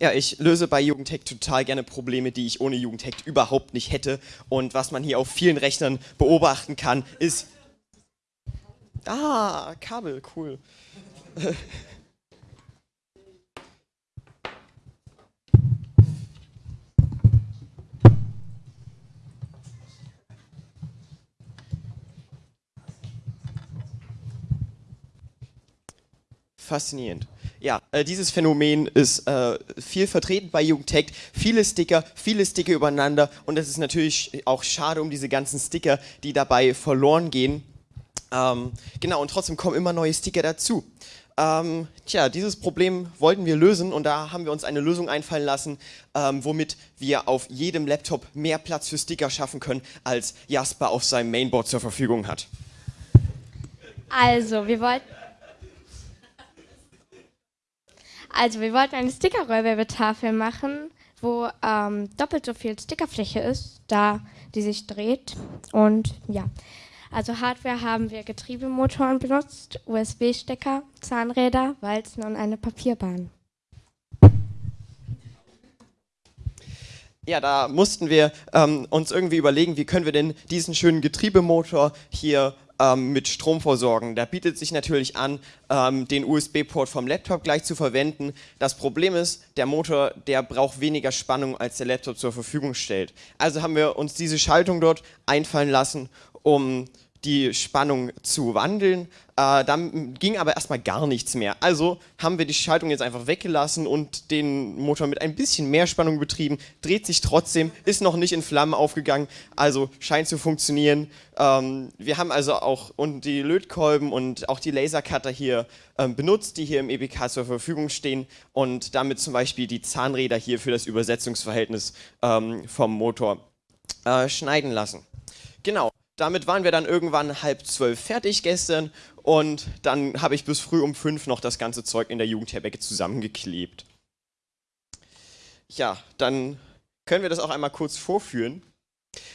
Ja, ich löse bei Jugendhack total gerne Probleme, die ich ohne Jugendhack überhaupt nicht hätte. Und was man hier auf vielen Rechnern beobachten kann, ist... Ah, Kabel, cool. Faszinierend. Äh, dieses Phänomen ist äh, viel vertreten bei Jugendtech. Viele Sticker, viele Sticker übereinander und es ist natürlich auch schade um diese ganzen Sticker, die dabei verloren gehen. Ähm, genau, und trotzdem kommen immer neue Sticker dazu. Ähm, tja, dieses Problem wollten wir lösen und da haben wir uns eine Lösung einfallen lassen, ähm, womit wir auf jedem Laptop mehr Platz für Sticker schaffen können, als Jasper auf seinem Mainboard zur Verfügung hat. Also, wir wollten Also wir wollten eine Sticker-Rollwerbetafel machen, wo ähm, doppelt so viel Stickerfläche ist, da die sich dreht. Und ja, also Hardware haben wir Getriebemotoren benutzt, USB-Stecker, Zahnräder, Walzen und eine Papierbahn. Ja, da mussten wir ähm, uns irgendwie überlegen, wie können wir denn diesen schönen Getriebemotor hier ähm, mit Strom versorgen. Da bietet sich natürlich an, ähm, den USB-Port vom Laptop gleich zu verwenden. Das Problem ist, der Motor, der braucht weniger Spannung, als der Laptop zur Verfügung stellt. Also haben wir uns diese Schaltung dort einfallen lassen, um die Spannung zu wandeln. Äh, dann ging aber erstmal gar nichts mehr. Also haben wir die Schaltung jetzt einfach weggelassen und den Motor mit ein bisschen mehr Spannung betrieben. Dreht sich trotzdem, ist noch nicht in Flammen aufgegangen, also scheint zu funktionieren. Ähm, wir haben also auch und die Lötkolben und auch die Lasercutter hier ähm, benutzt, die hier im EBK zur Verfügung stehen und damit zum Beispiel die Zahnräder hier für das Übersetzungsverhältnis ähm, vom Motor äh, schneiden lassen. Genau. Damit waren wir dann irgendwann halb zwölf fertig gestern und dann habe ich bis früh um fünf noch das ganze Zeug in der Jugendherberge zusammengeklebt. Ja, dann können wir das auch einmal kurz vorführen.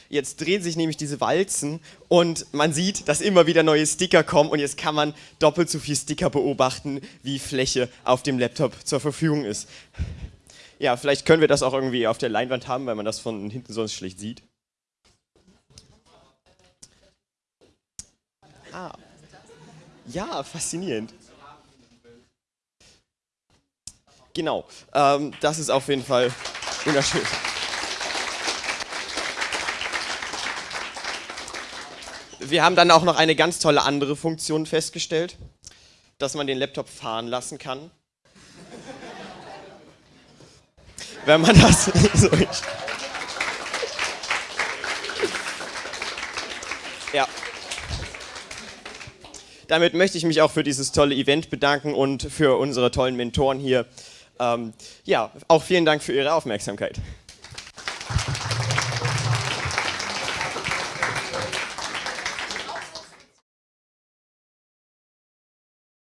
Jetzt drehen sich nämlich diese Walzen und man sieht, dass immer wieder neue Sticker kommen und jetzt kann man doppelt so viel Sticker beobachten, wie Fläche auf dem Laptop zur Verfügung ist. Ja, vielleicht können wir das auch irgendwie auf der Leinwand haben, weil man das von hinten sonst schlecht sieht. Ah. Ja, faszinierend. Genau, ähm, das ist auf jeden Fall wunderschön. Wir haben dann auch noch eine ganz tolle andere Funktion festgestellt, dass man den Laptop fahren lassen kann. Wenn man das so Ja. Damit möchte ich mich auch für dieses tolle Event bedanken und für unsere tollen Mentoren hier. Ähm, ja, auch vielen Dank für Ihre Aufmerksamkeit.